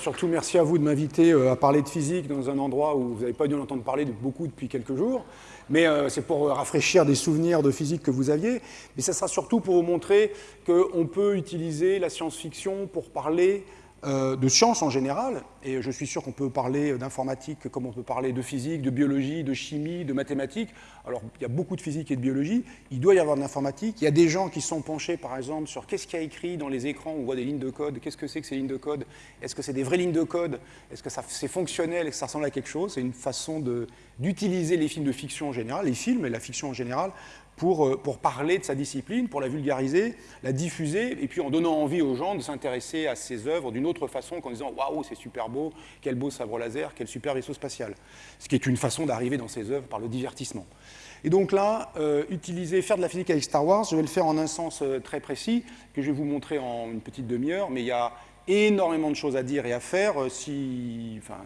Surtout, merci à vous de m'inviter euh, à parler de physique dans un endroit où vous n'avez pas dû en entendre parler beaucoup depuis quelques jours. Mais euh, c'est pour rafraîchir des souvenirs de physique que vous aviez. Mais ça sera surtout pour vous montrer qu'on peut utiliser la science-fiction pour parler euh, de sciences en général, et je suis sûr qu'on peut parler d'informatique comme on peut parler de physique, de biologie, de chimie, de mathématiques. Alors, il y a beaucoup de physique et de biologie, il doit y avoir de l'informatique. Il y a des gens qui sont penchés, par exemple, sur qu'est-ce qu'il y a écrit dans les écrans, on voit des lignes de code, qu'est-ce que c'est que ces lignes de code? Est-ce que c'est des vraies lignes de code? Est-ce que c'est fonctionnel? Et que ça ressemble à quelque chose? C'est une façon d'utiliser les films de fiction en général, les films et la fiction en général, euh, pour, parler de sa discipline, pour la vulgariser, la diffuser, et puis en donnant envie aux gens de s'intéresser à ses œuvres d'une autre façon qu'en disant « Waouh, c'est super beau, quel beau sabre laser, quel super vaisseau spatial ». Ce qui est une façon d'arriver dans ses œuvres par le divertissement. Et donc là, euh, utiliser, faire de la physique avec Star Wars, je vais le faire en un sens euh, très précis, que je vais vous montrer en une petite demi-heure, mais il y a énormément de choses à dire et à faire. Si, enfin,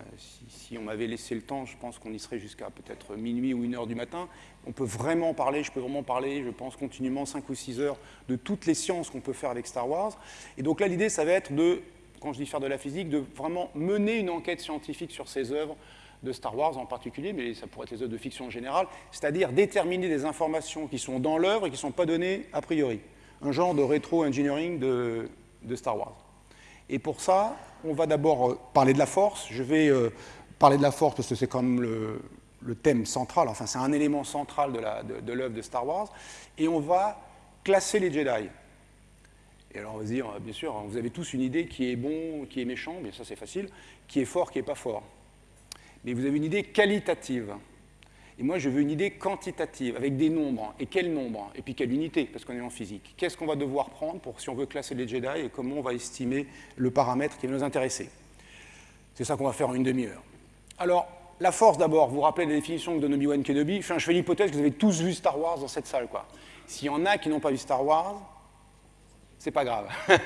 si, on m'avait laissé le temps, je pense qu'on y serait jusqu'à peut-être minuit ou une heure du matin on peut vraiment parler, je peux vraiment parler, je pense, continuellement 5 ou 6 heures de toutes les sciences qu'on peut faire avec Star Wars. Et donc là, l'idée, ça va être de, quand je dis faire de la physique, de vraiment mener une enquête scientifique sur ces œuvres de Star Wars en particulier, mais ça pourrait être les œuvres de fiction en général, c'est-à-dire déterminer des informations qui sont dans l'œuvre et qui ne sont pas données a priori. Un genre de rétro-engineering de, Star Wars. Et pour ça, on va d'abord euh, parler de la force. Je vais euh, parler de la force parce que c'est comme le, le thème central, enfin c'est un élément central de l'œuvre de, Star Wars, et on va classer les Jedi. Et alors on va se dire, bien sûr, vous avez tous une idée qui est bon, qui est méchant, bien ça c'est facile, qui est fort, qui n'est pas fort. Mais vous avez une idée qualitative. Et moi, je veux une idée quantitative, avec des nombres. Et quel nombre? Et puis quelle unité, parce qu'on est en physique. Qu'est-ce qu'on va devoir prendre pour si on veut classer les Jedi et comment on va estimer le paramètre qui va nous intéresser? C'est ça qu'on va faire en une demi-heure. Alors, la force d'abord, vous vous rappelez la définition de Obi-Wan Kenobi Je fais l'hypothèse que vous avez tous vu Star Wars dans cette salle. S'il y en a qui n'ont pas vu Star Wars, c'est pas grave.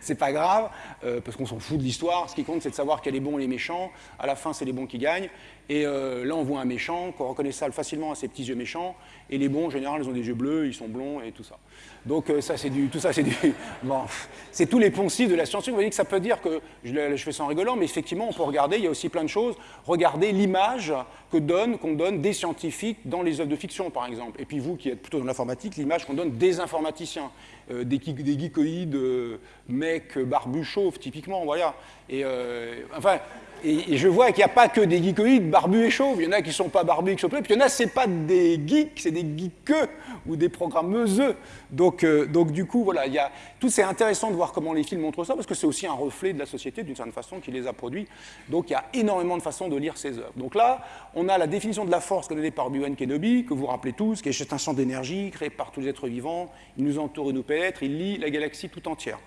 c'est pas grave, euh, parce qu'on s'en fout de l'histoire. Ce qui compte, c'est de savoir a les bons et les méchants. À la fin, c'est les bons qui gagnent. Et euh, là, on voit un méchant, qu'on reconnaît facilement à ses petits yeux méchants. Et les bons, en général, ils ont des yeux bleus, ils sont blonds et tout ça. Donc euh, ça, c'est du, tout ça, c'est du... Bon, c'est tous les poncifs de la science. Vous voyez que ça peut dire que, je, fais ça en rigolant, mais effectivement, on peut regarder, il y a aussi plein de choses. Regardez l'image que donne, qu'on donne des scientifiques dans les œuvres de fiction, par exemple. Et puis vous, qui êtes plutôt dans l'informatique, l'image qu'on donne des informaticiens, euh, des, des geekoïdes, euh, mecs, barbus chauves, typiquement, voilà. Et enfin, et, je vois qu'il n'y a pas que des geekoïdes barbus et chauves. Il y en a qui ne sont pas barbus et qui sont Puis il y en a, ce pas des geeks, c'est des geekeux ou des programmeuses. Donc, euh, donc du coup, voilà, tout c'est intéressant de voir comment les films montrent ça, parce que c'est aussi un reflet de la société, d'une certaine façon, qui les a produits. Donc il y a énormément de façons de lire ces œuvres. Donc là, on a la définition de la force donnée par Obi-Wan Kenobi, que vous rappelez tous, qui est un champ d'énergie créé par tous les êtres vivants. Il nous entoure et nous pénètre, il lit la galaxie tout entière.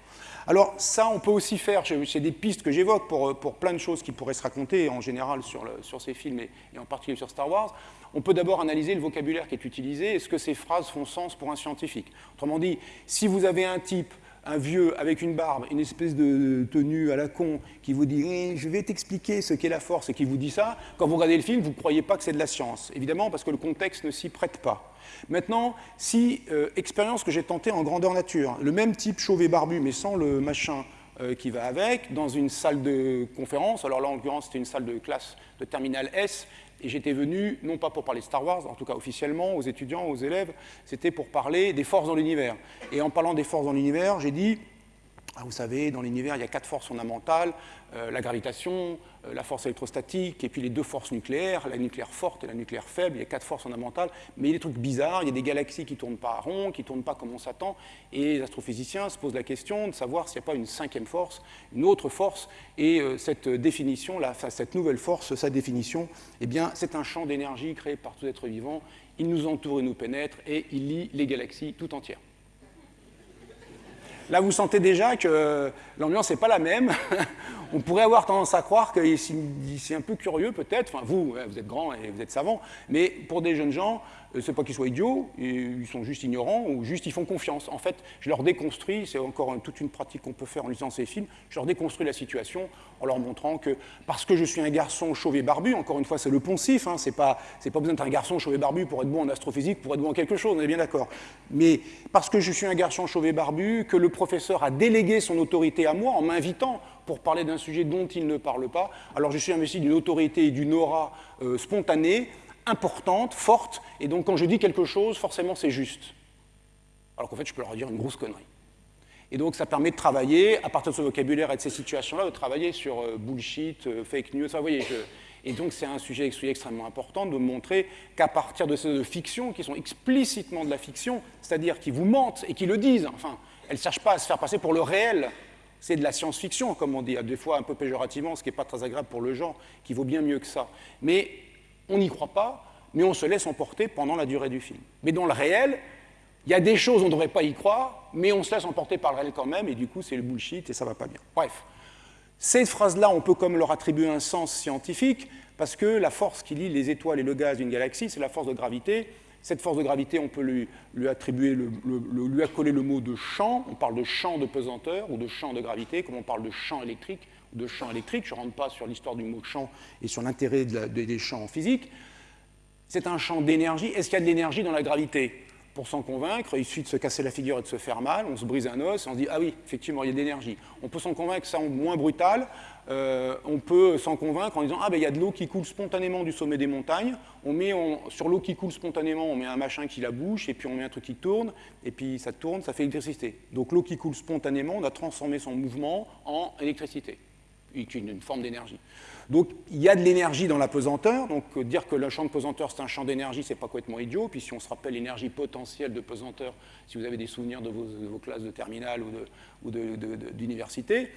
Alors ça, on peut aussi faire, c'est des pistes que j'évoque pour, pour, plein de choses qui pourraient se raconter en général sur, sur ces films et, en particulier sur Star Wars. On peut d'abord analyser le vocabulaire qui est utilisé, est-ce que ces phrases font sens pour un scientifique? Autrement dit, si vous avez un type un vieux avec une barbe, une espèce de tenue à la con, qui vous dit eh, je vais t'expliquer ce qu'est la force » et qui vous dit ça, quand vous regardez le film, vous ne croyez pas que c'est de la science. Évidemment, parce que le contexte ne s'y prête pas. Maintenant, si, euh, expérience que j'ai tentée en grandeur nature, le même type chauve et barbu, mais sans le machin euh, qui va avec, dans une salle de conférence, alors là en l'occurrence c'était une salle de classe de terminale S, et j'étais venu, non pas pour parler de Star Wars, en tout cas officiellement, aux étudiants, aux élèves, c'était pour parler des forces dans l'univers. Et en parlant des forces dans l'univers, j'ai dit, vous savez, dans l'univers, il y a quatre forces fondamentales, euh, la gravitation, euh, la force électrostatique, et puis les deux forces nucléaires, la nucléaire forte et la nucléaire faible, il y a quatre forces fondamentales, mais il y a des trucs bizarres, il y a des galaxies qui ne tournent pas rond, qui ne tournent pas comme on s'attend, et les astrophysiciens se posent la question de savoir s'il n'y a pas une cinquième force, une autre force, et euh, cette définition, cette nouvelle force, sa définition, eh bien, c'est un champ d'énergie créé par tout être vivant, il nous entoure et nous pénètre, et il lie les galaxies tout entières. Là, vous sentez déjà que l'ambiance n'est pas la même. On pourrait avoir tendance à croire que c'est un peu curieux, peut-être. Enfin, vous, vous êtes grand et vous êtes savant. Mais pour des jeunes gens, c'est pas qu'ils soient idiots, ils sont juste ignorants ou juste ils font confiance. En fait, je leur déconstruis, c'est encore toute une pratique qu'on peut faire en lisant ces films, je leur déconstruis la situation en leur montrant que parce que je suis un garçon chauve et barbu, encore une fois c'est le poncif, hein, c'est pas, besoin d'être un garçon chauve et barbu pour être bon en astrophysique, pour être bon en quelque chose, on est bien d'accord. Mais parce que je suis un garçon chauve et barbu, que le professeur a délégué son autorité à moi en m'invitant pour parler d'un sujet dont il ne parle pas. Alors je suis investi d'une autorité et d'une aura euh, spontanée, importante, forte, et donc quand je dis quelque chose, forcément c'est juste. Alors qu'en fait, je peux leur dire une grosse connerie. Et donc, ça permet de travailler, à partir de ce vocabulaire et de ces situations-là, de travailler sur euh, bullshit, euh, fake news. vous voyez, Et donc, c'est un sujet extrêmement important de montrer qu'à partir de ces fictions, qui sont explicitement de la fiction, c'est-à-dire qui vous mentent et qui le disent, enfin, elles ne cherchent pas à se faire passer pour le réel. C'est de la science-fiction, comme on dit, des fois un peu péjorativement, ce qui n'est pas très agréable pour le genre, qui vaut bien mieux que ça. Mais on n'y croit pas, mais on se laisse emporter pendant la durée du film. Mais dans le réel, il y a des choses, on ne devrait pas y croire, mais on se laisse emporter par le réel quand même, et du coup, c'est le bullshit, et ça ne va pas bien. Bref. Ces phrases-là, on peut comme leur attribuer un sens scientifique, parce que la force qui lie les étoiles et le gaz d'une galaxie, c'est la force de gravité. Cette force de gravité, on peut lui, attribuer, lui accoler le mot de champ. On parle de champ de pesanteur ou de champ de gravité, comme on parle de champ électrique de champ électrique. Je ne rentre pas sur l'histoire du mot champ et sur l'intérêt des champs en physique. C'est un champ d'énergie. Est-ce qu'il y a de l'énergie dans la gravité? Pour s'en convaincre, il suffit de se casser la figure et de se faire mal, on se brise un os, on se dit ah oui, effectivement, il y a de l'énergie. On peut s'en convaincre, ça moins brutal, euh, on peut s'en convaincre en disant ah ben il y a de l'eau qui coule spontanément du sommet des montagnes, on met sur l'eau qui coule spontanément, on met un machin qui la bouche, et puis on met un truc qui tourne, et puis ça tourne, ça fait électricité. Donc l'eau qui coule spontanément, on a transformé son mouvement en électricité, une forme d'énergie. Donc il y a de l'énergie dans la pesanteur, donc euh, dire que le champ de pesanteur c'est un champ d'énergie, c'est pas complètement idiot, puis si on se rappelle l'énergie potentielle de pesanteur, si vous avez des souvenirs de vos, classes de terminale ou d'université,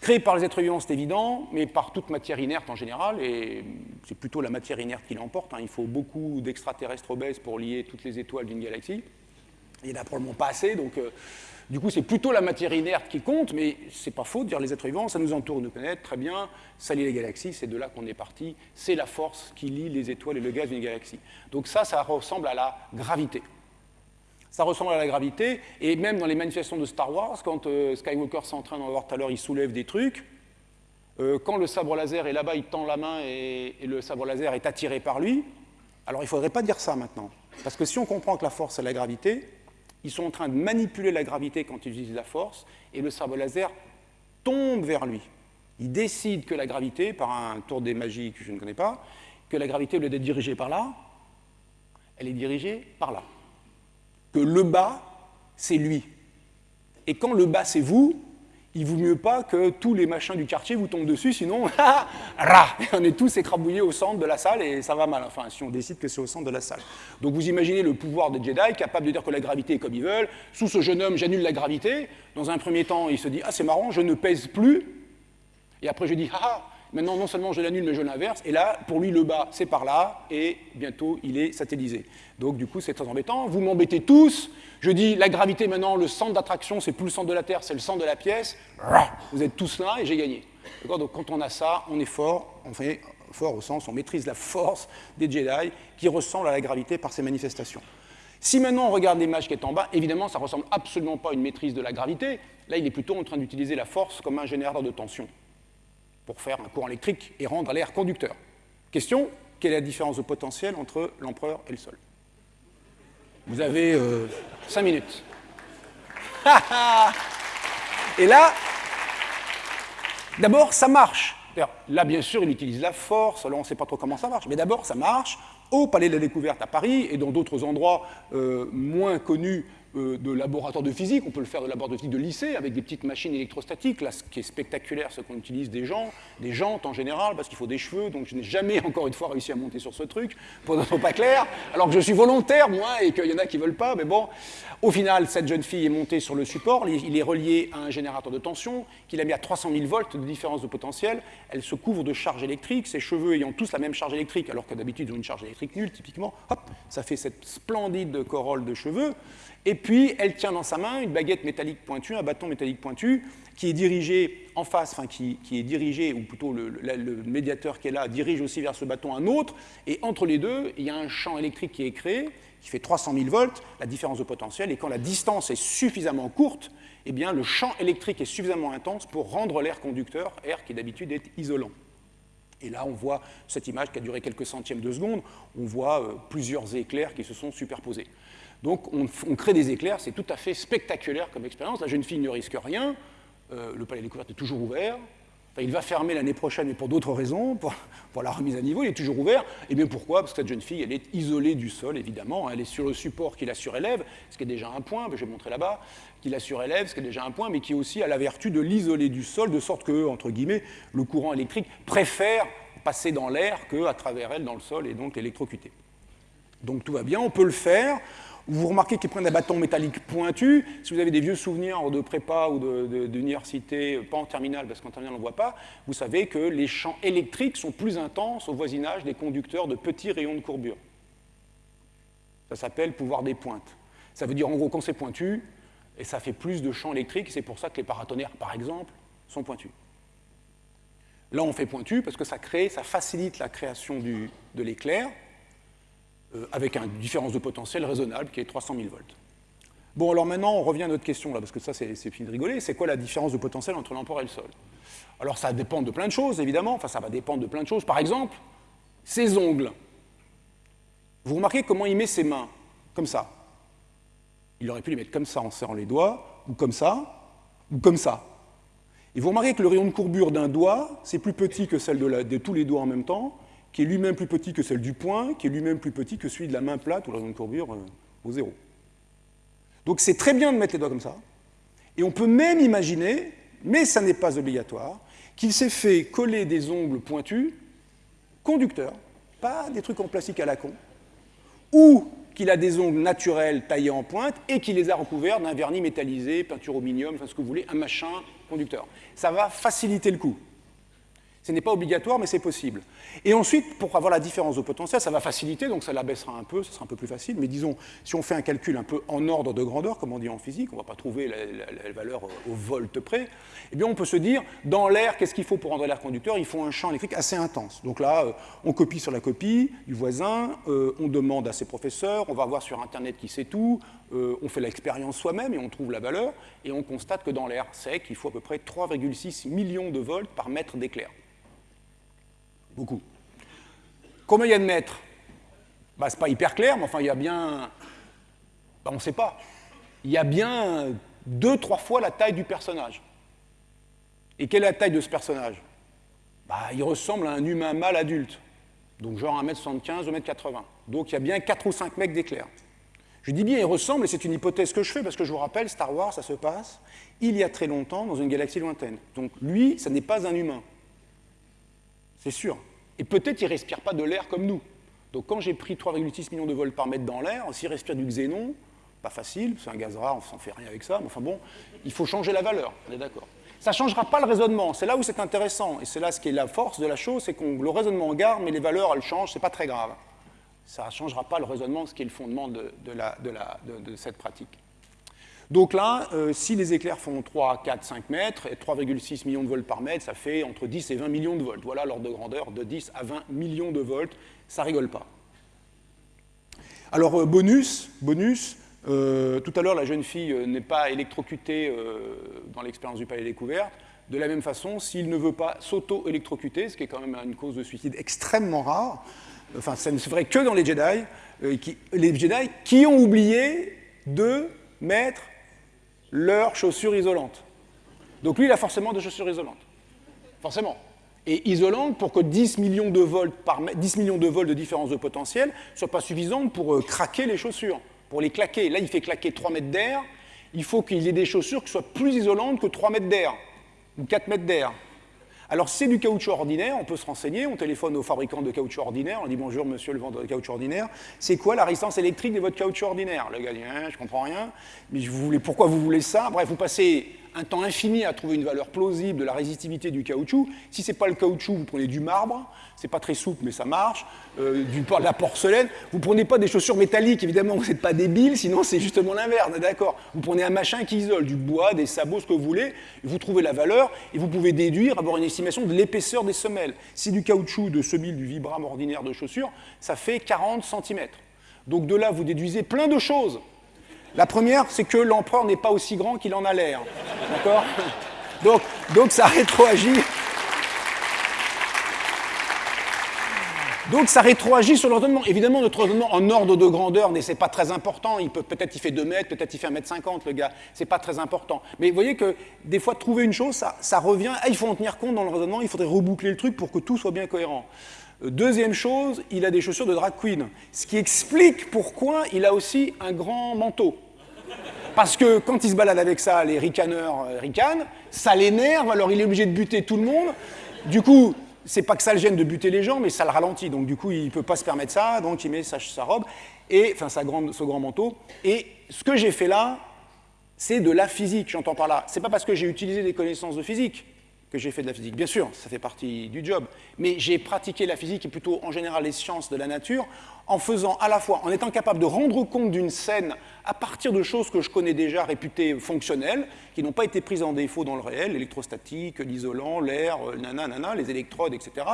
créé par les êtres vivants c'est évident, mais par toute matière inerte en général, et c'est plutôt la matière inerte qui l'emporte, hein. il faut beaucoup d'extraterrestres obèses pour lier toutes les étoiles d'une galaxie, il n'y en a probablement pas assez, donc... Euh, du coup, c'est plutôt la matière inerte qui compte, mais c'est pas faux de dire les êtres vivants, ça nous entoure, nous connaît très bien, ça lie les galaxies, c'est de là qu'on est parti, c'est la force qui lie les étoiles et le gaz d'une galaxie. Donc ça, ça ressemble à la gravité. Ça ressemble à la gravité, et même dans les manifestations de Star Wars, quand euh, Skywalker s'entraîne, on va voir tout à l'heure, il soulève des trucs, euh, quand le sabre laser est là-bas, il tend la main et, et, le sabre laser est attiré par lui, alors il ne faudrait pas dire ça maintenant. Parce que si on comprend que la force, c'est la gravité, ils sont en train de manipuler la gravité quand ils utilisent la force, et le sabre laser tombe vers lui. Il décide que la gravité, par un tour des magies que je ne connais pas, que la gravité, au lieu d'être dirigée par là, elle est dirigée par là. Que le bas, c'est lui. Et quand le bas, c'est vous, il vaut mieux pas que tous les machins du quartier vous tombent dessus, sinon, on est tous écrabouillés au centre de la salle et ça va mal, enfin, si on décide que c'est au centre de la salle. Donc vous imaginez le pouvoir des Jedi, capable de dire que la gravité est comme ils veulent. Sous ce jeune homme, j'annule la gravité. Dans un premier temps, il se dit, ah c'est marrant, je ne pèse plus. Et après, je dis, ah, Maintenant, non seulement je l'annule, mais je l'inverse. Et là, pour lui, le bas, c'est par là, et bientôt, il est satellisé. Donc, du coup, c'est très embêtant. Vous m'embêtez tous. Je dis, la gravité, maintenant, le centre d'attraction, c'est plus le centre de la Terre, c'est le centre de la pièce. Vous êtes tous là, et j'ai gagné. Donc, quand on a ça, on est fort. On fait fort au sens, on maîtrise la force des Jedi, qui ressemble à la gravité par ses manifestations. Si maintenant on regarde l'image qui est en bas, évidemment, ça ne ressemble absolument pas à une maîtrise de la gravité. Là, il est plutôt en train d'utiliser la force comme un générateur de tension pour faire un courant électrique et rendre l'air conducteur. Question, quelle est la différence de potentiel entre l'empereur et le sol? Vous avez euh, cinq minutes. et là, d'abord, ça marche. Là, bien sûr, il utilise la force, là, on ne sait pas trop comment ça marche, mais d'abord, ça marche au Palais de la Découverte à Paris et dans d'autres endroits euh, moins connus euh, de laboratoire de physique, on peut le faire de laboratoire de physique de lycée avec des petites machines électrostatiques. Là, ce qui est spectaculaire, c'est qu'on utilise des gens, des jantes en général, parce qu'il faut des cheveux, donc je n'ai jamais, encore une fois, réussi à monter sur ce truc, pour ne pas clair, alors que je suis volontaire, moi, et qu'il y en a qui ne veulent pas, mais bon. Au final, cette jeune fille est montée sur le support, il est relié à un générateur de tension, qu'il a mis à 300 000 volts de différence de potentiel, elle se couvre de charge électrique, ses cheveux ayant tous la même charge électrique, alors que d'habitude ils ont une charge électrique nulle, typiquement, hop, ça fait cette splendide corolle de cheveux, et puis, elle tient dans sa main une baguette métallique pointue, un bâton métallique pointu, qui est dirigé en face, enfin qui, est dirigé, ou plutôt le, médiateur qui est là, dirige aussi vers ce bâton un autre, et entre les deux, il y a un champ électrique qui est créé, qui fait 300 000 volts, la différence de potentiel, et quand la distance est suffisamment courte, eh bien, le champ électrique est suffisamment intense pour rendre l'air conducteur, air qui d'habitude est isolant. Et là, on voit cette image qui a duré quelques centièmes de seconde, on voit euh, plusieurs éclairs qui se sont superposés. Donc on, crée des éclairs, c'est tout à fait spectaculaire comme expérience. La jeune fille ne risque rien, euh, le palais des découverte est toujours ouvert, il va fermer l'année prochaine, mais pour d'autres raisons, pour, la remise à niveau, il est toujours ouvert. Et bien pourquoi? Parce que cette jeune fille, elle est isolée du sol, évidemment. Elle est sur le support qui la surélève, ce qui est déjà un point, je vais montrer là-bas, qui la surélève, ce qui est déjà un point, mais qui aussi a la vertu de l'isoler du sol, de sorte que, entre guillemets, le courant électrique préfère passer dans l'air qu'à travers elle, dans le sol, et donc l'électrocuter. Donc tout va bien, on peut le faire. Vous remarquez qu'ils prennent des bâtons métalliques pointus. Si vous avez des vieux souvenirs de prépa ou d'université, pas en terminale, parce qu'en terminale on ne voit pas, vous savez que les champs électriques sont plus intenses au voisinage des conducteurs de petits rayons de courbure. Ça s'appelle pouvoir des pointes. Ça veut dire en gros quand c'est pointu, et ça fait plus de champs électriques, c'est pour ça que les paratonnerres, par exemple, sont pointus. Là, on fait pointu parce que ça crée, ça facilite la création de l'éclair, euh, avec une différence de potentiel raisonnable qui est 300 000 volts. Bon, alors maintenant, on revient à notre question, là, parce que ça, c'est fini de rigoler. C'est quoi la différence de potentiel entre l'emport et le sol? Alors, ça dépend de plein de choses, évidemment. Enfin, ça va dépendre de plein de choses. Par exemple, ses ongles. Vous remarquez comment il met ses mains? Comme ça. Il aurait pu les mettre comme ça en serrant les doigts, ou comme ça, ou comme ça. Et vous remarquez que le rayon de courbure d'un doigt, c'est plus petit que celle de tous les doigts en même temps, qui est lui-même plus petit que celle du poing, qui est lui-même plus petit que celui de la main plate ou la zone courbure euh, au zéro. Donc c'est très bien de mettre les doigts comme ça. Et on peut même imaginer, mais ça n'est pas obligatoire, qu'il s'est fait coller des ongles pointus, conducteurs, pas des trucs en plastique à la con, ou qu'il a des ongles naturels taillés en pointe et qu'il les a recouverts d'un vernis métallisé, peinture au minium, enfin ce que vous voulez, un machin conducteur. Ça va faciliter le coup. Ce n'est pas obligatoire, mais c'est possible. Et ensuite, pour avoir la différence de potentiel, ça va faciliter, donc ça l'abaissera un peu, ça sera un peu plus facile. Mais disons, si on fait un calcul un peu en ordre de grandeur, comme on dit en physique, on ne va pas trouver la, valeur au volt près, eh bien on peut se dire, dans l'air, qu'est-ce qu'il faut pour rendre l'air conducteur? Il faut un champ électrique assez intense. Donc là, euh, on copie sur la copie du voisin, euh, on demande à ses professeurs, on va voir sur Internet qui sait tout, euh, on fait l'expérience soi-même et on trouve la valeur, et on constate que dans l'air sec, il faut à peu près 3,6 millions de volts par mètre d'éclair. Beaucoup. Combien il y a de mètres? Bah, Ce n'est pas hyper clair, mais enfin, il y a bien... Bah, on ne sait pas. Il y a bien deux, trois fois la taille du personnage. Et quelle est la taille de ce personnage? Bah, Il ressemble à un humain mâle adulte, donc genre 1m75, 1m80. Donc il y a bien 4 ou 5 mecs d'éclair. Je dis bien il ressemble, et c'est une hypothèse que je fais, parce que je vous rappelle, Star Wars, ça se passe il y a très longtemps dans une galaxie lointaine. Donc lui, ça n'est pas un humain. C'est sûr. Et peut-être il ne respire pas de l'air comme nous. Donc quand j'ai pris 3,6 millions de volts par mètre dans l'air, s'il respire du xénon, pas facile, c'est un gaz rare, on s'en fait rien avec ça, mais enfin bon, il faut changer la valeur, on est d'accord. Ça ne changera pas le raisonnement, c'est là où c'est intéressant, et c'est là ce qui est la force de la chose, c'est que le raisonnement garde, mais les valeurs, elles changent, c'est pas très grave. Ça ne changera pas le raisonnement, ce qui est le fondement de cette pratique. Donc là, euh, si les éclairs font 3, 4, 5 mètres, et 3,6 millions de volts par mètre, ça fait entre 10 et 20 millions de volts. Voilà l'ordre de grandeur de 10 à 20 millions de volts. Ça rigole pas. Alors, euh, bonus, bonus euh, tout à l'heure, la jeune fille n'est pas électrocutée dans l'expérience du palais découverte. De la même façon, s'il ne veut pas s'auto-électrocuter, ce qui est quand même une cause de suicide extrêmement rare, enfin, ça ne se ferait que dans les Jedi, les Jedi qui ont oublié de mettre leurs chaussures isolantes. Donc lui, il a forcément des chaussures isolantes. Forcément. Et isolantes pour que 10 millions de volts, par 10 millions de volts de différence de potentiel ne soient pas suffisantes pour euh, craquer les chaussures, pour les claquer. Là, il fait claquer 3 mètres d'air. Il faut qu'il y ait des chaussures qui soient plus isolantes que 3 mètres d'air ou 4 mètres d'air. Alors, c'est du caoutchouc ordinaire, on peut se renseigner, on téléphone au fabricant de caoutchouc ordinaire, on dit bonjour monsieur le vendeur de caoutchouc ordinaire, c'est quoi la résistance électrique de votre caoutchouc ordinaire? Le gars dit, hein, je comprends rien, mais pourquoi vous voulez ça? Bref, vous passez un temps infini à trouver une valeur plausible de la résistivité du caoutchouc. Si ce n'est pas le caoutchouc, vous prenez du marbre, c'est pas très souple, mais ça marche, euh, de la porcelaine. Vous ne prenez pas des chaussures métalliques, évidemment, vous n'êtes pas débile, sinon c'est justement l'inverse, d'accord Vous prenez un machin qui isole, du bois, des sabots, ce que vous voulez, vous trouvez la valeur, et vous pouvez déduire, avoir une estimation de l'épaisseur des semelles. Si du caoutchouc de semille du vibram ordinaire de chaussures, ça fait 40 cm. Donc de là, vous déduisez plein de choses. La première, c'est que l'empereur n'est pas aussi grand qu'il en a l'air. D'accord? Donc, donc ça rétroagit Donc ça rétroagit sur l'ordonnement. Évidemment, notre ordonnement en ordre de grandeur, c'est pas très important. Il peut peut-être il fait 2 mètres, peut-être il fait 1 mètre 50, le gars. C'est pas très important. Mais vous voyez que des fois, trouver une chose, ça, ça revient. Ah, il faut en tenir compte dans le raisonnement. Il faudrait reboucler le truc pour que tout soit bien cohérent. Deuxième chose, il a des chaussures de drag queen, ce qui explique pourquoi il a aussi un grand manteau. Parce que quand il se balade avec ça, les ricaneurs euh, ricanent, ça l'énerve, alors il est obligé de buter tout le monde. Du coup, c'est pas que ça le gêne de buter les gens, mais ça le ralentit. Donc du coup, il peut pas se permettre ça, donc il met sa, robe, et, enfin sa ce grand manteau. Et ce que j'ai fait là, c'est de la physique, j'entends par là. C'est pas parce que j'ai utilisé des connaissances de physique que j'ai fait de la physique. Bien sûr, ça fait partie du job, mais j'ai pratiqué la physique et plutôt en général les sciences de la nature en faisant à la fois, en étant capable de rendre compte d'une scène à partir de choses que je connais déjà réputées fonctionnelles, qui n'ont pas été prises en défaut dans le réel, l'électrostatique, l'isolant, l'air, euh, nanana, les électrodes, etc.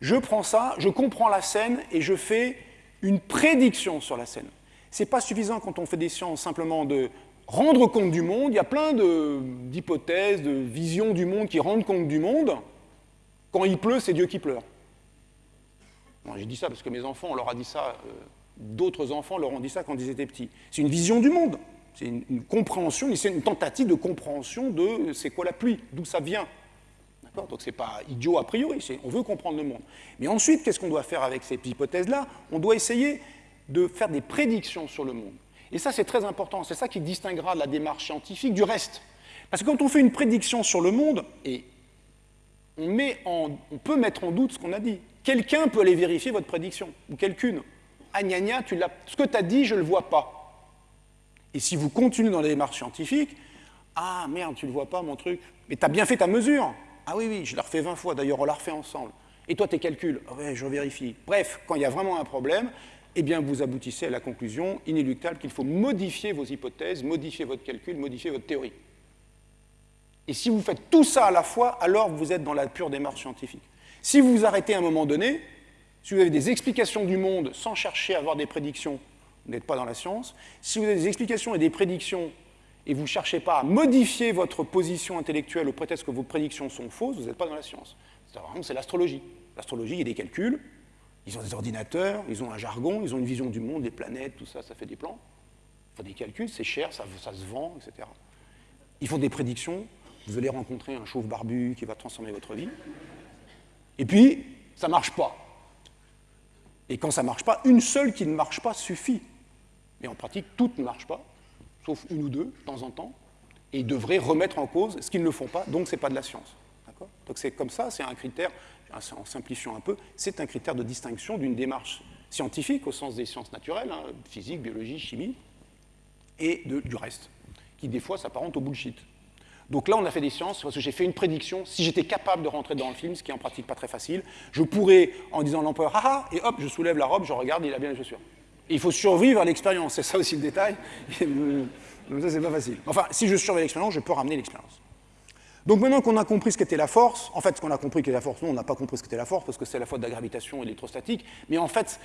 Je prends ça, je comprends la scène et je fais une prédiction sur la scène. Ce n'est pas suffisant quand on fait des sciences simplement de rendre compte du monde. Il y a plein d'hypothèses, de, visions du monde qui rendent compte du monde. Quand il pleut, c'est Dieu qui pleure. J'ai dit ça parce que mes enfants, on leur a dit ça, euh, d'autres enfants leur ont dit ça quand ils étaient petits. C'est une vision du monde, c'est une, compréhension, c'est une tentative de compréhension de c'est quoi la pluie, d'où ça vient. Donc c'est pas idiot a priori, on veut comprendre le monde. Mais ensuite, qu'est-ce qu'on doit faire avec ces hypothèses-là? On doit essayer de faire des prédictions sur le monde. Et ça, c'est très important. C'est ça qui distinguera la démarche scientifique du reste. Parce que quand on fait une prédiction sur le monde, et on, peut mettre en doute ce qu'on a dit. Quelqu'un peut aller vérifier votre prédiction, ou quelqu'une. Ah, gna, gna, ce que tu as dit, je ne le vois pas. Et si vous continuez dans la démarche scientifique, ah merde, tu ne le vois pas, mon truc. Mais tu as bien fait ta mesure. Ah oui, oui, je l'ai refait 20 fois, d'ailleurs, on l'a refait ensemble. Et toi, tes calculs ah ouais, je vérifie. Bref, quand il y a vraiment un problème, eh bien, vous aboutissez à la conclusion inéluctable qu'il faut modifier vos hypothèses, modifier votre calcul, modifier votre théorie. Et si vous faites tout ça à la fois, alors vous êtes dans la pure démarche scientifique. Si vous vous arrêtez à un moment donné, si vous avez des explications du monde sans chercher à avoir des prédictions, vous n'êtes pas dans la science. Si vous avez des explications et des prédictions et vous ne cherchez pas à modifier votre position intellectuelle au prétexte que vos prédictions sont fausses, vous n'êtes pas dans la science. C'est l'astrologie. L'astrologie, il y a des calculs, ils ont des ordinateurs, ils ont un jargon, ils ont une vision du monde, des planètes, tout ça, ça fait des plans. Il faut des calculs, c'est cher, ça, se vend, etc. Ils font des prédictions. Vous allez rencontrer un chauve barbu qui va transformer votre vie. Et puis, ça ne marche pas. Et quand ça ne marche pas, une seule qui ne marche pas suffit. Mais en pratique, toutes ne marchent pas, sauf une ou deux, de temps en temps, et ils devraient remettre en cause ce qu'ils ne font pas, donc ce n'est pas de la science. Donc c'est comme ça, c'est un critère en simplifiant un peu, c'est un critère de distinction d'une démarche scientifique au sens des sciences naturelles, hein, physique, biologie, chimie, et du reste, qui des fois s'apparente au bullshit. Donc là, on a fait des sciences parce que j'ai fait une prédiction. Si j'étais capable de rentrer dans le film, ce qui est en pratique pas très facile, je pourrais, en disant l'empereur, ah ah, et hop, je soulève la robe, je regarde, il a bien les chaussures. Il faut survivre à l'expérience, c'est ça aussi le détail. Donc ça, c'est pas facile. Enfin, si je surveille l'expérience, je peux ramener l'expérience. Donc maintenant qu'on a compris ce qu'était la force, en fait, ce qu'on a compris qu'était la force, non, on n'a pas compris ce qu'était la force, parce que c'est la faute de la gravitation électrostatique, mais en fait,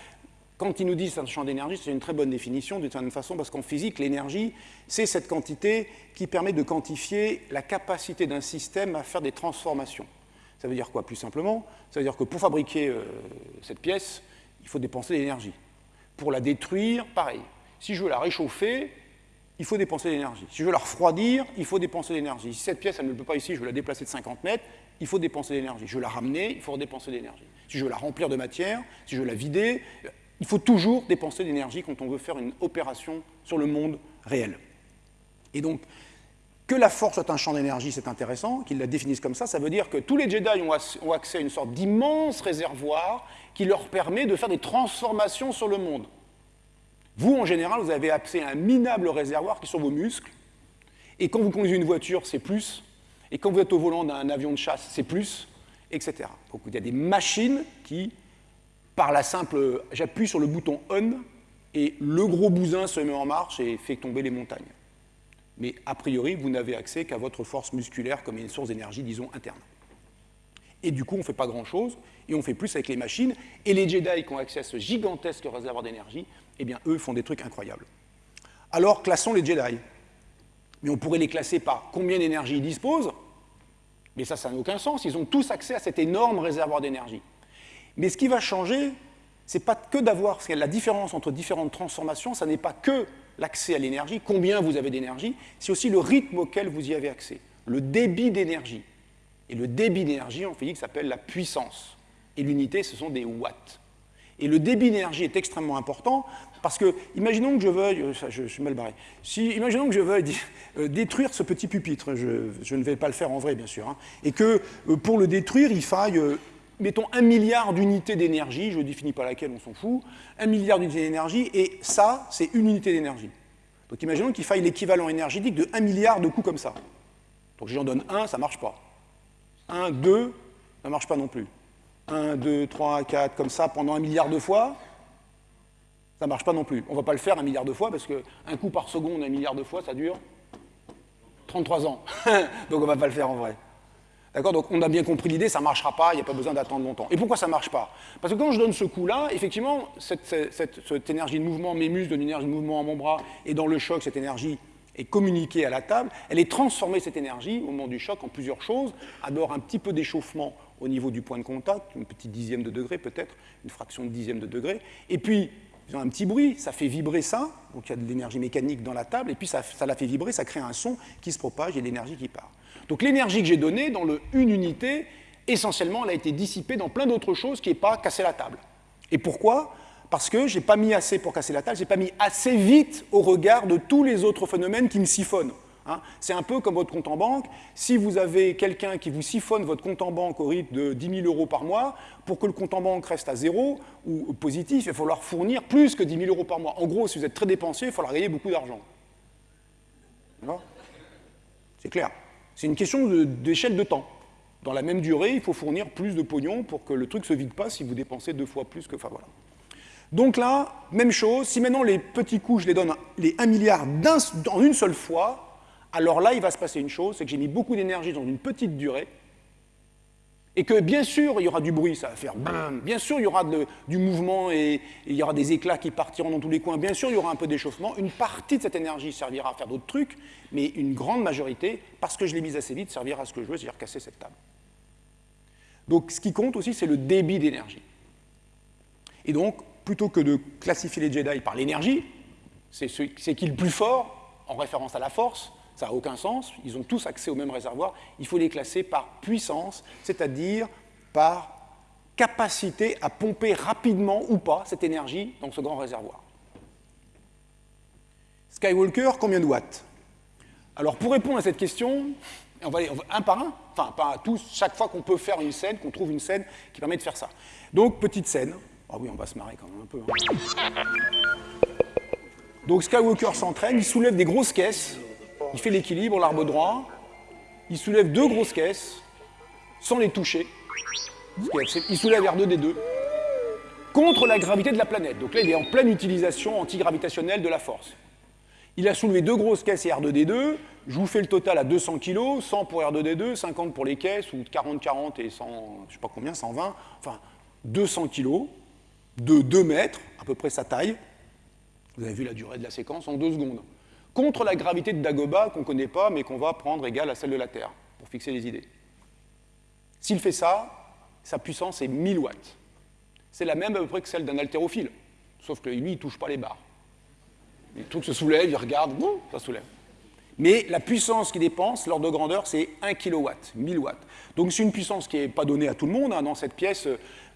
quand ils nous disent un champ d'énergie, c'est une très bonne définition d'une certaine façon, parce qu'en physique, l'énergie, c'est cette quantité qui permet de quantifier la capacité d'un système à faire des transformations. Ça veut dire quoi, plus simplement? Ça veut dire que pour fabriquer euh, cette pièce, il faut dépenser de l'énergie. Pour la détruire, pareil. Si je veux la réchauffer, il faut dépenser de l'énergie. Si je veux la refroidir, il faut dépenser de l'énergie. Si cette pièce, elle ne peut pas ici, je veux la déplacer de 50 mètres, il faut dépenser de l'énergie. Je veux la ramener, il faut dépenser de l'énergie. Si je veux la remplir de matière, si je veux la vider, il faut toujours dépenser de l'énergie quand on veut faire une opération sur le monde réel. Et donc, que la force soit un champ d'énergie, c'est intéressant, qu'ils la définissent comme ça, ça veut dire que tous les Jedi ont accès à une sorte d'immense réservoir qui leur permet de faire des transformations sur le monde. Vous, en général, vous avez accès à un minable réservoir qui sont vos muscles. Et quand vous conduisez une voiture, c'est plus. Et quand vous êtes au volant d'un avion de chasse, c'est plus, etc. Donc il y a des machines qui, par la simple... J'appuie sur le bouton on et le gros bousin se met en marche et fait tomber les montagnes. Mais a priori, vous n'avez accès qu'à votre force musculaire comme une source d'énergie, disons, interne. Et du coup, on ne fait pas grand-chose, et on fait plus avec les machines. Et les Jedi qui ont accès à ce gigantesque réservoir d'énergie, eh bien, eux font des trucs incroyables. Alors, classons les Jedi. Mais on pourrait les classer par combien d'énergie ils disposent, mais ça, ça n'a aucun sens. Ils ont tous accès à cet énorme réservoir d'énergie. Mais ce qui va changer, c'est pas que d'avoir la différence entre différentes transformations, ça n'est pas que l'accès à l'énergie, combien vous avez d'énergie, c'est aussi le rythme auquel vous y avez accès, le débit d'énergie. Et le débit d'énergie en physique s'appelle la puissance. Et l'unité, ce sont des watts. Et le débit d'énergie est extrêmement important parce que, imaginons que je veuille, euh, je, suis mal barré, si, imaginons que je veuille euh, détruire ce petit pupitre, je, ne vais pas le faire en vrai bien sûr, hein, et que euh, pour le détruire, il faille, mettons, un milliard d'unités d'énergie, je ne définis pas laquelle, on s'en fout, un milliard d'unités d'énergie, et ça, c'est une unité d'énergie. Donc imaginons qu'il faille l'équivalent énergétique de 1 milliard de coups comme ça. Donc j'en donne un, ça ne marche pas. 1, 2, ça ne marche pas non plus. 1, 2, 3, 4, comme ça, pendant un milliard de fois, ça ne marche pas non plus. On ne va pas le faire un milliard de fois, parce qu'un coup par seconde, un milliard de fois, ça dure 33 ans. Donc on ne va pas le faire en vrai. D'accord? Donc on a bien compris l'idée, ça ne marchera pas, il n'y a pas besoin d'attendre longtemps. Et pourquoi ça ne marche pas? Parce que quand je donne ce coup-là, effectivement, cette, énergie de mouvement, mes muscles donnent une énergie de mouvement à mon bras, et dans le choc, cette énergie est communiquée à la table, elle est transformée, cette énergie, au moment du choc, en plusieurs choses. D'abord, un petit peu d'échauffement au niveau du point de contact, une petite dixième de degré peut-être, une fraction de dixième de degré. Et puis, ils ont un petit bruit, ça fait vibrer ça, donc il y a de l'énergie mécanique dans la table, et puis ça, ça la fait vibrer, ça crée un son qui se propage et l'énergie qui part. Donc l'énergie que j'ai donnée dans le une unité, essentiellement, elle a été dissipée dans plein d'autres choses qui n'est pas casser la table. Et pourquoi? Parce que je n'ai pas mis assez pour casser la table, je n'ai pas mis assez vite au regard de tous les autres phénomènes qui me siphonnent. Hein. C'est un peu comme votre compte en banque. Si vous avez quelqu'un qui vous siphonne votre compte en banque au rythme de 10 000 euros par mois, pour que le compte en banque reste à zéro ou positif, il va falloir fournir plus que 10 000 euros par mois. En gros, si vous êtes très dépensier, il va falloir gagner beaucoup d'argent. C'est clair. C'est une question d'échelle de, temps. Dans la même durée, il faut fournir plus de pognon pour que le truc se vide pas si vous dépensez deux fois plus que... Enfin. Donc là, même chose, si maintenant les petits coups, je les donne les 1 milliard en une seule fois, alors là, il va se passer une chose, c'est que j'ai mis beaucoup d'énergie dans une petite durée, et que bien sûr, il y aura du bruit, ça va faire bam, bien sûr, il y aura du mouvement et, il y aura des éclats qui partiront dans tous les coins, bien sûr, il y aura un peu d'échauffement, une partie de cette énergie servira à faire d'autres trucs, mais une grande majorité, parce que je l'ai mise assez vite, servira à ce que je veux, c'est-à-dire casser cette table. Donc ce qui compte aussi, c'est le débit d'énergie. Et donc, plutôt que de classifier les Jedi par l'énergie, c'est qui le plus fort, en référence à la force, ça n'a aucun sens, ils ont tous accès au même réservoir, il faut les classer par puissance, c'est-à-dire par capacité à pomper rapidement ou pas cette énergie dans ce grand réservoir. Skywalker, combien de watts? Alors pour répondre à cette question, on va aller un par un, enfin pas tous, chaque fois qu'on peut faire une scène, qu'on trouve une scène qui permet de faire ça. Donc petite scène, ah oui on va se marrer quand même un peu. Hein. Donc Skywalker s'entraîne, il soulève des grosses caisses, il fait l'équilibre, l'arbre droit, il soulève deux grosses caisses, sans les toucher, il soulève R2D2, contre la gravité de la planète. Donc là, il est en pleine utilisation antigravitationnelle de la force. Il a soulevé deux grosses caisses et R2D2, je vous fais le total à 200 kg, 100 pour R2D2, 50 pour les caisses, ou 40-40 et 100, je sais pas combien, 120, enfin 200 kg, de 2 mètres, à peu près sa taille. Vous avez vu la durée de la séquence en deux secondes contre la gravité de Dagoba qu'on ne connaît pas, mais qu'on va prendre égale à celle de la Terre, pour fixer les idées. S'il fait ça, sa puissance est 1000 watts. C'est la même à peu près que celle d'un haltérophile, sauf que lui, il ne touche pas les barres. Le truc se soulève, il regarde, boum, ça soulève. Mais la puissance qu'il dépense, l'ordre de grandeur, c'est 1 kW, 1000 watts. Donc c'est une puissance qui n'est pas donnée à tout le monde. Hein. Dans cette pièce,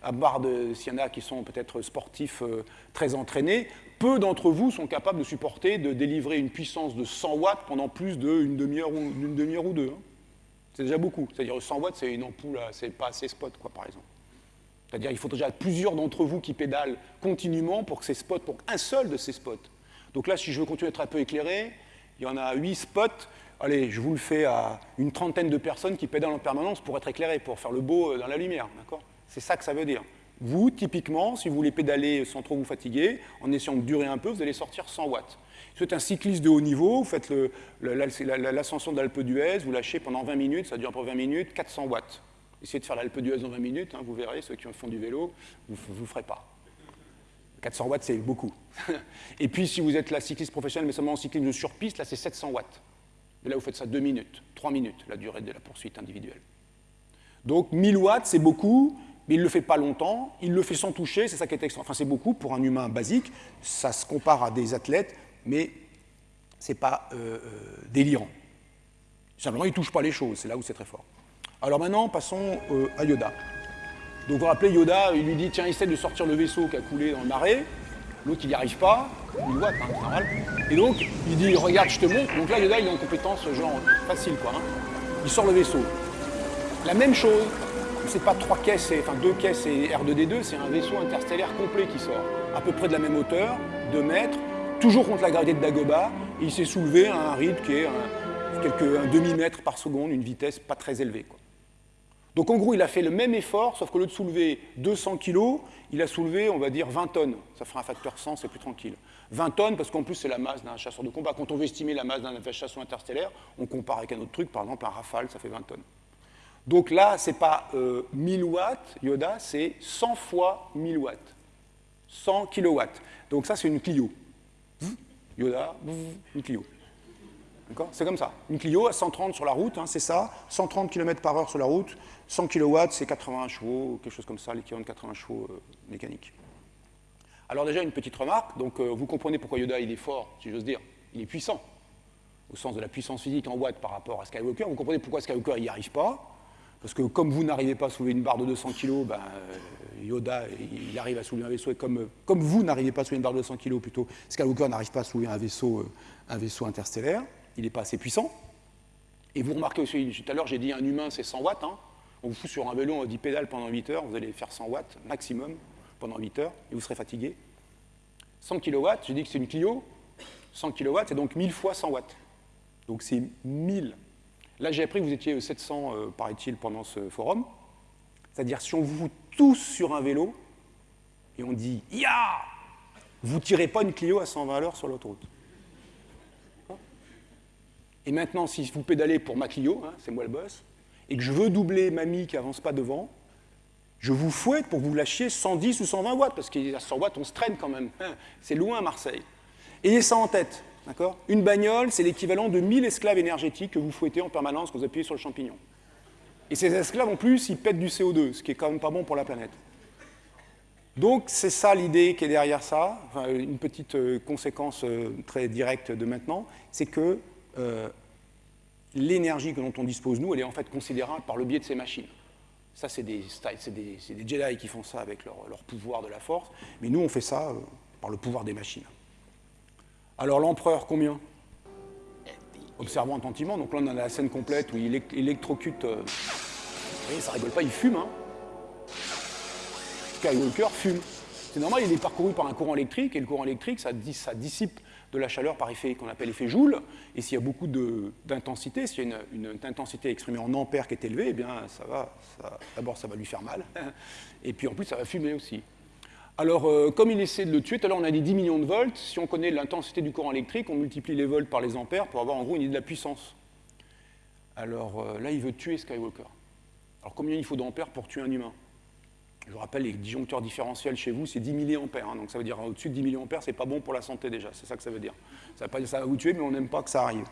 à part s'il y en a qui sont peut-être sportifs euh, très entraînés, peu d'entre vous sont capables de supporter de délivrer une puissance de 100 watts pendant plus d'une demi-heure ou, demi ou deux. Hein. C'est déjà beaucoup. C'est-à-dire 100 watts, c'est une ampoule, c'est pas assez spot, quoi, par exemple. C'est-à-dire qu'il faut déjà plusieurs d'entre vous qui pédalent continuellement pour que ces spots, pour qu'un seul de ces spots. Donc là, si je veux continuer à être un peu éclairé, il y en a 8 spots. Allez, je vous le fais à une trentaine de personnes qui pédalent en permanence pour être éclairés, pour faire le beau euh, dans la lumière. D'accord? C'est ça que ça veut dire. Vous, typiquement, si vous voulez pédaler sans trop vous fatiguer, en essayant de durer un peu, vous allez sortir 100 watts. Si vous êtes un cycliste de haut niveau, vous faites l'ascension de l'Alpe d'Huez, vous lâchez pendant 20 minutes, ça dure pour 20 minutes, 400 watts. Essayez de faire l'Alpe d'Huez en 20 minutes, hein, vous verrez, ceux qui font du vélo, vous ne vous ferez pas. 400 watts, c'est beaucoup. Et puis, si vous êtes la cycliste professionnelle, mais seulement en cyclisme de surpiste, là, c'est 700 watts. Et là, vous faites ça 2 minutes, 3 minutes, la durée de la poursuite individuelle. Donc, 1000 watts, c'est beaucoup, mais il ne le fait pas longtemps, il le fait sans toucher, c'est ça qui est extra. Enfin, c'est beaucoup pour un humain basique, ça se compare à des athlètes, mais ce n'est pas euh, euh, délirant. Simplement, il ne touche pas les choses, c'est là où c'est très fort. Alors maintenant, passons euh, à Yoda. Donc vous rappelez, Yoda, il lui dit, tiens, essaie de sortir le vaisseau qui a coulé dans le marais. L'autre, il n'y arrive pas, il voit, hein, c'est normal. Et donc, il dit, regarde, je te montre. Donc là, Yoda, il est en compétence genre facile, quoi. Hein. Il sort le vaisseau. La même chose, c'est pas trois caisses, enfin deux caisses et R2D2, c'est un vaisseau interstellaire complet qui sort. À peu près de la même hauteur, 2 mètres, toujours contre la gravité de Dagobah, et il s'est soulevé à un rythme qui est un, un demi-mètre par seconde, une vitesse pas très élevée. Donc en gros, il a fait le même effort, sauf qu'au lieu de soulever 200 kg, il a soulevé, on va dire, 20 tonnes. Ça fera un facteur 100, c'est plus tranquille. 20 tonnes, parce qu'en plus, c'est la masse d'un chasseur de combat. Quand on veut estimer la masse d'un chasseur interstellaire, on compare avec un autre truc, par exemple un Rafale, ça fait 20 tonnes. Donc là, ce n'est pas 1000 euh, watts, Yoda, c'est 100 fois 1000 watts. 100 kilowatts. Donc ça, c'est une Clio. Yoda, une Clio. C'est comme ça. Une Clio à 130 sur la route, hein, c'est ça. 130 km par heure sur la route. 100 kW, c'est 80 chevaux, quelque chose comme ça, l'équivalent de 80 chevaux euh, mécaniques. Alors déjà, une petite remarque. Donc euh, vous comprenez pourquoi Yoda, il est fort, si j'ose dire. Il est puissant, au sens de la puissance physique en watts par rapport à Skywalker. Vous comprenez pourquoi Skywalker, n'y arrive pas. Parce que comme vous n'arrivez pas à soulever une barre de 200 kg, ben, euh, Yoda, il arrive à soulever un vaisseau. Et comme, comme vous n'arrivez pas à soulever une barre de 200 kg plutôt, Skywalker n'arrive pas à soulever un vaisseau, euh, un vaisseau interstellaire. Il n'est pas assez puissant. Et vous remarquez aussi, tout à l'heure, j'ai dit un humain, c'est 100 watts. Hein. On vous fout sur un vélo, on dit pédale pendant 8 heures, vous allez faire 100 watts maximum pendant 8 heures, et vous serez fatigué. 100 kW, j'ai dit que c'est une Clio. 100 kW, c'est donc 1000 fois 100 watts. Donc c'est 1000 Là, j'ai appris que vous étiez 700, euh, paraît-il, pendant ce forum. C'est-à-dire, si on vous tous sur un vélo, et on dit « Ya !» vous ne tirez pas une Clio à 120 à l'heure sur l'autoroute. Et maintenant, si vous pédalez pour ma Clio, hein, c'est moi le boss, et que je veux doubler mamie qui n'avance pas devant, je vous fouette pour que vous lâchiez 110 ou 120 watts, parce qu'à 100 watts, on se traîne quand même. Hein, c'est loin Marseille. Ayez ça en tête. Une bagnole, c'est l'équivalent de 1000 esclaves énergétiques que vous fouettez en permanence quand vous appuyez sur le champignon. Et ces esclaves, en plus, ils pètent du CO2, ce qui est quand même pas bon pour la planète. Donc, c'est ça l'idée qui est derrière ça. une petite euh, conséquence euh, très directe de maintenant, c'est que euh, l'énergie dont on dispose, nous, elle est en fait considérable par le biais de ces machines. Ça, c'est des, Jedi qui font ça avec leur, leur, pouvoir de la force, mais nous, on fait ça par le pouvoir des machines. Alors l'empereur, combien? Observons attentivement. Donc là, on a la scène complète où il électrocute. Euh... Voyez, ça rigole pas, il fume. Hein. Skywalker fume. C'est normal, il est parcouru par un courant électrique, et le courant électrique, ça, dissipe de la chaleur par effet qu'on appelle effet Joule. Et s'il y a beaucoup d'intensité, s'il y a une, intensité exprimée en ampères qui est élevée, eh bien, ça va. D'abord, ça va lui faire mal. Et puis en plus, ça va fumer aussi. Alors, euh, comme il essaie de le tuer, tout à l'heure on a dit 10 millions de volts, si on connaît l'intensité du courant électrique, on multiplie les volts par les ampères pour avoir en gros une idée de la puissance. Alors euh, là, il veut tuer Skywalker. Alors combien il faut d'ampères pour tuer un humain? Je vous rappelle, les disjoncteurs différentiels chez vous, c'est 10 milliampères, hein, donc ça veut dire au-dessus de 10 milliampères, c'est pas bon pour la santé déjà, c'est ça que ça veut dire. Ça va vous tuer, mais on n'aime pas que ça arrive.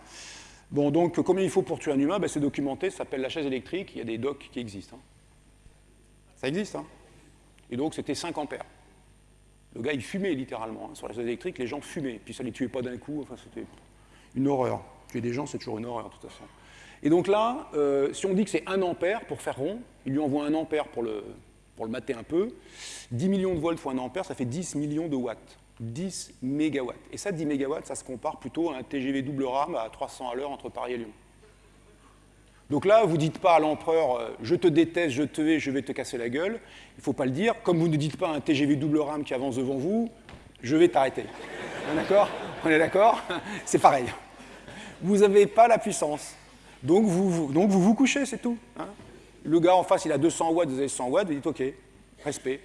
Bon, donc combien il faut pour tuer un humain? Ben, C'est documenté, ça s'appelle la chaise électrique, il y a des docks qui existent. Hein. Ça existe, hein Et donc c'était 5 ampères. Le gars, il fumait littéralement. Hein. Sur la chaise électrique, les gens fumaient. Puis ça ne les tuait pas d'un coup. Enfin, c'était une horreur. Tuer des gens, c'est toujours une horreur, de toute façon. Et donc là, euh, si on dit que c'est 1 ampère pour faire rond, il lui envoie 1 ampère pour le, pour le mater un peu. 10 millions de volts fois 1 ampère, ça fait 10 millions de watts. 10 mégawatts. Et ça, 10 mégawatts, ça se compare plutôt à un TGV double rame à 300 à l'heure entre Paris et Lyon. Donc là, vous ne dites pas à l'empereur euh, je te déteste, je te vais, je vais te casser la gueule. Il ne faut pas le dire. Comme vous ne dites pas à un TGV double rame qui avance devant vous je vais t'arrêter. On est d'accord? On est d'accord? C'est pareil. Vous n'avez pas la puissance. Donc vous vous, couchez, c'est tout. Hein. le gars en face, il a 200 watts, vous avez 100 watts, vous dites OK, respect.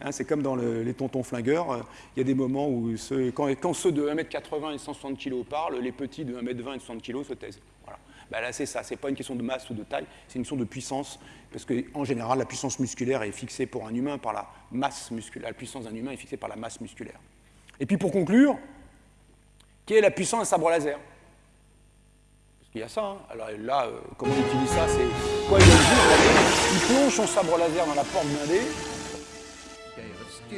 Hein, c'est comme dans les tontons flingueurs, euh, il y a des moments où quand, quand, ceux de 1m80 et 160 kg parlent, les petits de 1m20 et 60 kg se taisent. Bah, là, c'est ça. Ce n'est pas une question de masse ou de taille, c'est une question de puissance. Parce qu'en général, la puissance musculaire est fixée pour un humain par la masse musculaire. La puissance d'un humain est fixée par la masse musculaire. Et puis pour conclure, quelle est la puissance d'un sabre laser? Il y a ça. Hein. Alors là, euh, comment on utilise ça? C'est quoi il Il plonge son sabre laser dans la porte blindée.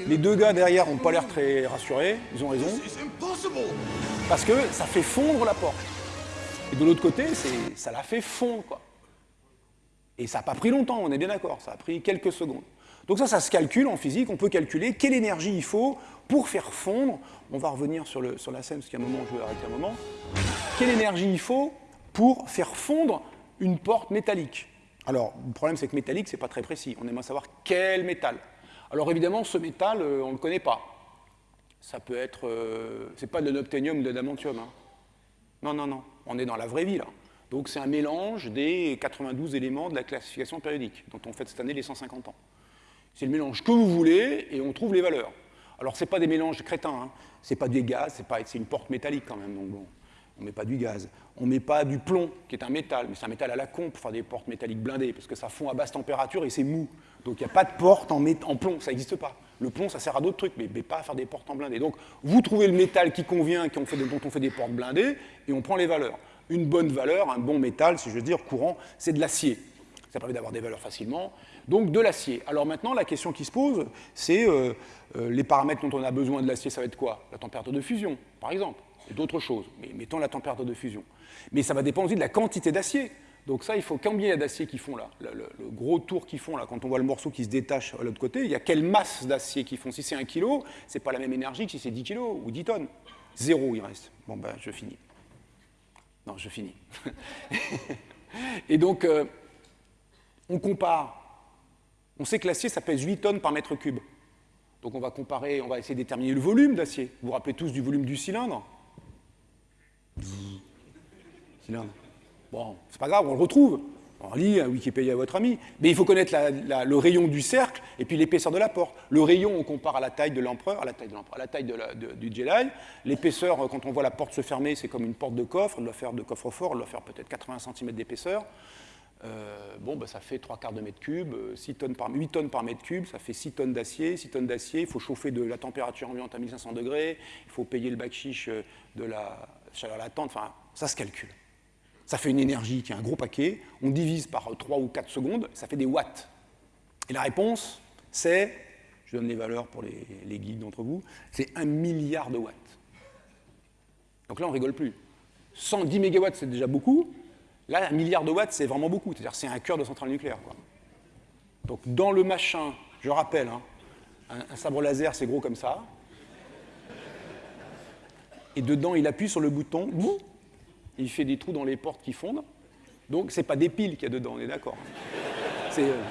Les deux gars derrière n'ont pas l'air très rassurés, ils ont raison. Parce que ça fait fondre la porte. Et de l'autre côté, ça l'a fait fondre. Et ça n'a pas pris longtemps, on est bien d'accord, ça a pris quelques secondes. Donc ça, ça se calcule en physique, on peut calculer quelle énergie il faut pour faire fondre, on va revenir sur, la scène, parce qu'à un moment, je vais arrêter un moment, quelle énergie il faut pour faire fondre une porte métallique? Alors, le problème, c'est que métallique, c'est pas très précis. On aimerait savoir quel métal. Alors évidemment, ce métal, euh, on ne le connaît pas. Ça peut être... Euh, c'est pas de l'obténium ou de l'adamantium. Hein. Non, non, non. On est dans la vraie vie, là. Donc c'est un mélange des 92 éléments de la classification périodique, dont on fait cette année les 150 ans. C'est le mélange que vous voulez, et on trouve les valeurs. Alors ce n'est pas des mélanges crétins, hein. c'est pas des gaz, c'est une porte métallique quand même, donc bon, on ne met pas du gaz. On ne met pas du plomb, qui est un métal, mais c'est un métal à la con pour faire des portes métalliques blindées, parce que ça fond à basse température et c'est mou. Donc il n'y a pas de porte en plomb, ça n'existe pas. Le plomb, ça sert à d'autres trucs, mais, pas à faire des portes en blindé. Donc vous trouvez le métal qui convient, qui fait, dont on fait des portes blindées, et on prend les valeurs. Une bonne valeur, un bon métal, si je veux dire, courant, c'est de l'acier. Ça permet d'avoir des valeurs facilement. Donc de l'acier. Alors maintenant, la question qui se pose, c'est euh, euh, les paramètres dont on a besoin de l'acier, ça va être quoi? La température de fusion, par exemple, et d'autres choses. Mais mettons la température de fusion. Mais ça va dépendre aussi de la quantité d'acier. Donc ça, il faut combien il y a d'acier qui font là? Le, gros tour qu'ils font là, quand on voit le morceau qui se détache à l'autre côté, il y a quelle masse d'acier qu'ils font? Si c'est un kilo, c'est pas la même énergie que si c'est 10 kilos ou 10 tonnes. Zéro, il reste. Bon, ben, je finis. Non, je finis. Et donc, euh, on compare on sait que l'acier, ça pèse 8 tonnes par mètre cube. Donc on va comparer, on va essayer de déterminer le volume d'acier. Vous vous rappelez tous du volume du cylindre? Cylindre. Bon, c'est pas grave, on le retrouve. On lit un Wikipédia à votre ami. Mais il faut connaître le rayon du cercle et puis l'épaisseur de la porte. Le rayon, on compare à la taille de l'empereur, à la taille de l'empereur, à la taille du Jedi. L'épaisseur, quand on voit la porte se fermer, c'est comme une porte de coffre. Elle doit faire de coffre-fort, elle doit faire peut-être 80 cm d'épaisseur. Euh, bon, bah, ça fait 3 quarts de mètre cube, 6 tonnes par, 8 tonnes par mètre cube, ça fait 6 tonnes d'acier. 6 tonnes d'acier, il faut chauffer de la température ambiante à 1500 degrés, il faut payer le bac chiche euh, de la chaleur latente, enfin, ça se calcule. Ça fait une énergie qui est un gros paquet, on divise par 3 ou 4 secondes, ça fait des watts. Et la réponse, c'est, je donne les valeurs pour les, les guides d'entre vous, c'est 1 milliard de watts. Donc là, on rigole plus. 110 mégawatts, c'est déjà beaucoup, Là, un milliard de watts, c'est vraiment beaucoup. C'est-à-dire c'est un cœur de centrale nucléaire. Donc dans le machin, je rappelle, hein, un, sabre laser, c'est gros comme ça. Et dedans, il appuie sur le bouton, il fait des trous dans les portes qui fondent. Donc c'est pas des piles qu'il y a dedans, on est d'accord. C'est... Euh,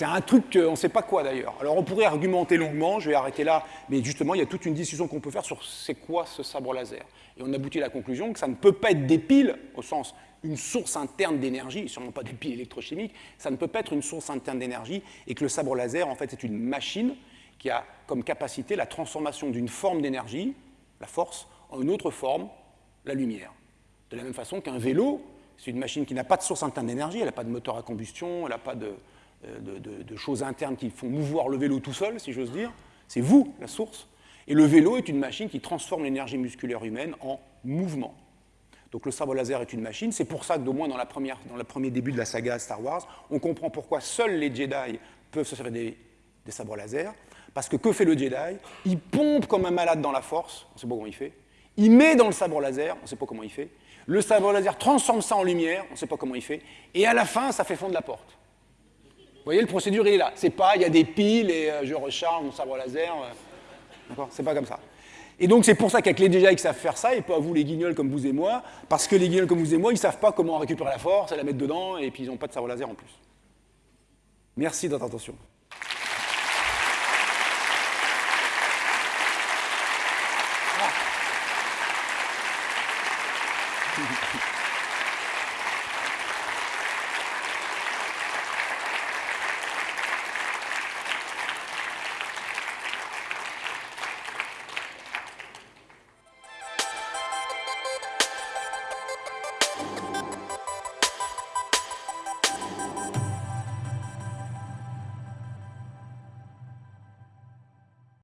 un truc qu'on ne sait pas quoi d'ailleurs. Alors on pourrait argumenter longuement, je vais arrêter là, mais justement il y a toute une discussion qu'on peut faire sur c'est quoi ce sabre laser. Et on aboutit à la conclusion que ça ne peut pas être des piles, au sens une source interne d'énergie, sûrement pas des piles électrochimiques, ça ne peut pas être une source interne d'énergie, et que le sabre laser en fait c'est une machine qui a comme capacité la transformation d'une forme d'énergie, la force, en une autre forme, la lumière. De la même façon qu'un vélo, c'est une machine qui n'a pas de source interne d'énergie, elle n'a pas de moteur à combustion, elle n'a pas de, euh, de, choses internes qui font mouvoir le vélo tout seul, si j'ose dire. C'est vous, la source. Et le vélo est une machine qui transforme l'énergie musculaire humaine en mouvement. Donc le sabre laser est une machine. C'est pour ça que, au moins dans, la première, dans le premier début de la saga Star Wars, on comprend pourquoi seuls les Jedi peuvent se servir des, des sabres laser. Parce que que fait le Jedi? Il pompe comme un malade dans la force, on ne sait pas comment il fait. Il met dans le sabre laser, on ne sait pas comment il fait. Le sabre laser transforme ça en lumière, on ne sait pas comment il fait. Et à la fin, ça fait fondre la porte. Vous voyez, le procédure, il est là. C'est pas, il y a des piles et euh, je recharge mon sabre laser. Euh, d'accord? C'est pas comme ça. Et donc, c'est pour ça qu'avec les déjà ils savent faire ça, et pas vous, les guignols comme vous et moi, parce que les guignols comme vous et moi, ils savent pas comment récupérer la force, et la mettre dedans, et puis ils n'ont pas de sabre laser en plus. Merci de votre attention.